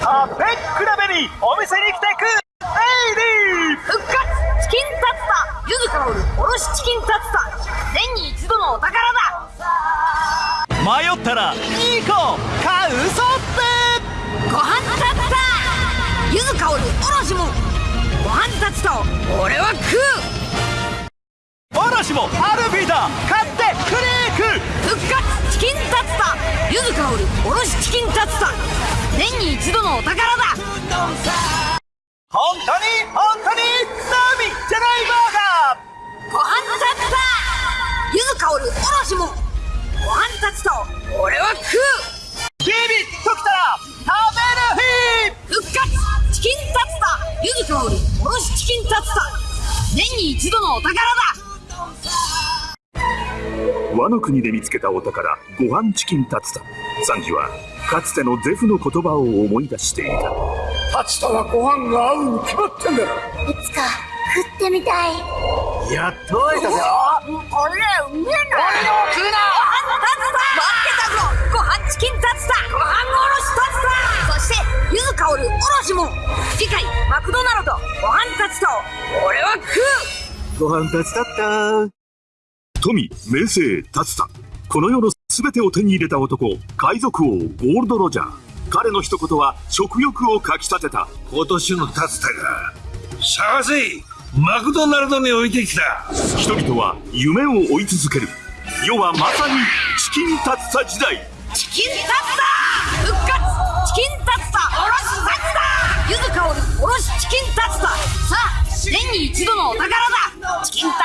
食べ比べにお店に来てくエイリー。復活チキンタツタゆず香るおろしチキンタツタ。年に一度のお宝だ。迷ったら2個買うぞって。ご飯タツタ。ゆず香るおろしもんご飯タツタを俺は食う。おろしもアルビーだ。買ってクリーク復活チキンタツタ。ゆず香るおろしチキンタツタ。年に一度のお宝だ。本当に本当にナミじゃないバーガー。ご飯タツタゆず香るおろしも。ご飯タツタを俺は食う。ビビッときたら食べる日。復活。チキンタツタ。ゆず香る。おろしチキンタツタ。年に一度のお宝だ。和の国で見つけたお宝ご飯チキンタツタ。サンジはかつてのゼフの言葉を思い出していた。タツタはご飯が合うに決まってんだろいつか食ってみたい。やっと会えたぞ。これうめえな何を食うなご飯タツタ待ってたぞご飯チキンタツタご飯おろしタツタそしてゆず香るおろしもん次回マクドナルドご飯タツタを俺は食うご飯タツタった富名声タツタこの世の全てを手に入れた男海賊王ゴールド・ロジャー。彼の一言は食欲をかきたてた。今年のタツタが探せマクドナルドに置いてきた。人々は夢を追い続ける。世はまさにチキンタツタ時代。チキンタツタ復活。チキンタツタおろしタツタゆず香るおろしチキンタツタさあ年に一度のお宝だ。チキンタ